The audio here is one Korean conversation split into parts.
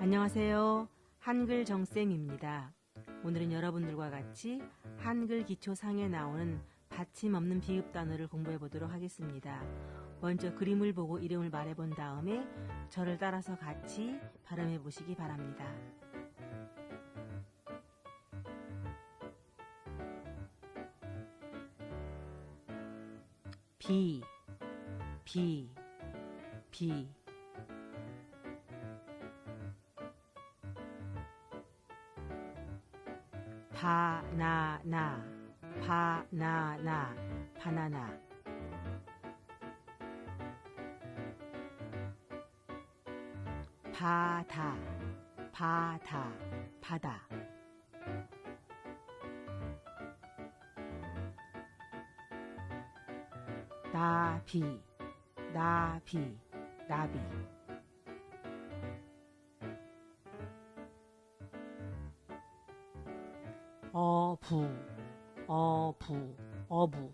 안녕하세요. 한글 정쌤입니다. 오늘은 여러분들과 같이 한글 기초상에 나오는 받침 없는 비읍 단어를 공부해 보도록 하겠습니다. 먼저 그림을 보고 이름을 말해 본 다음에 저를 따라서 같이 발음해 보시기 바랍니다. 비, 비, 비. 바나나, 바나나, 바나나. 바다, 바다, 바다. 나비, 나비, 나비. 어부, 어부, 어부.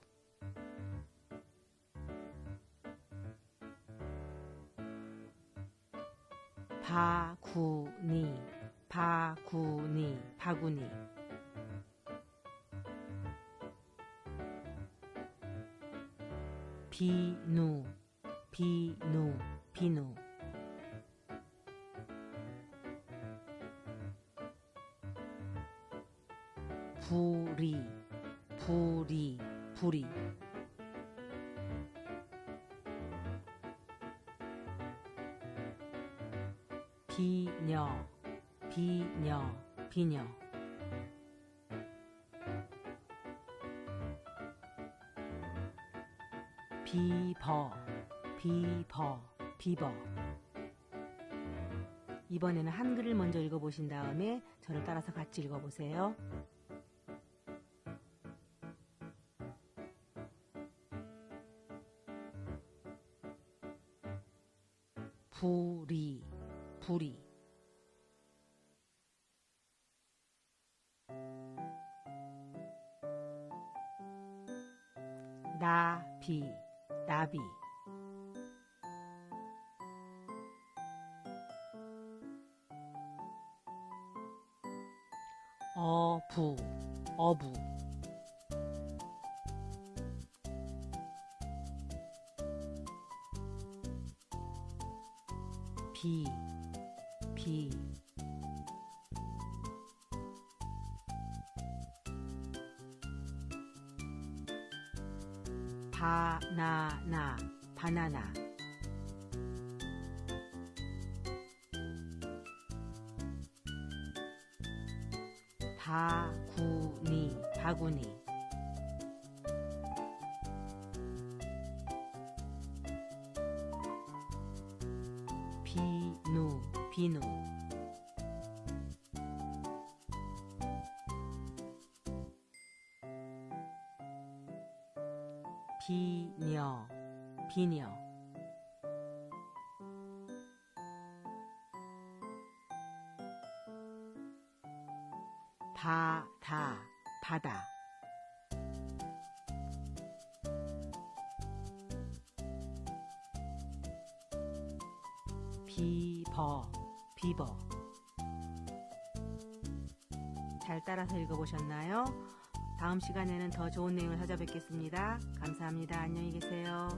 바구니, 바구니, 바구니. 비누, 비누, 비누. 부리, 부리, 부리. 비녀, 비녀, 비녀. 비버, 비버, 비버. 이번에는 한글을 먼저 읽어보신 다음에 저를 따라서 같이 읽어보세요. 부리, 부리. 나비, 나비. 어부, 어부. 비, 비. 바나나, 바나나. 바구니, 바구니. 비누. 비녀, 비녀. 바다, 바다. 비버, 비버. 잘 따라서 읽어보셨나요? 다음 시간에는 더 좋은 내용을 찾아뵙겠습니다. 감사합니다. 안녕히 계세요.